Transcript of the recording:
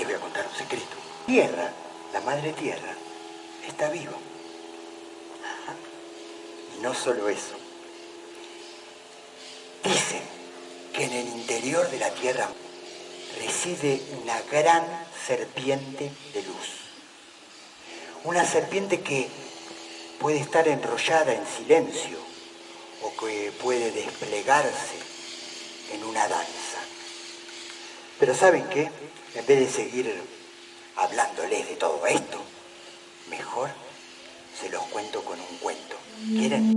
les voy a contar un secreto. Tierra, la madre tierra, está viva. Y no solo eso. Dicen que en el interior de la tierra reside una gran serpiente de luz. Una serpiente que puede estar enrollada en silencio o que puede desplegarse en una danza. Pero ¿saben qué? En vez de seguir hablándoles de todo esto, mejor se los cuento con un cuento. ¿Quieren?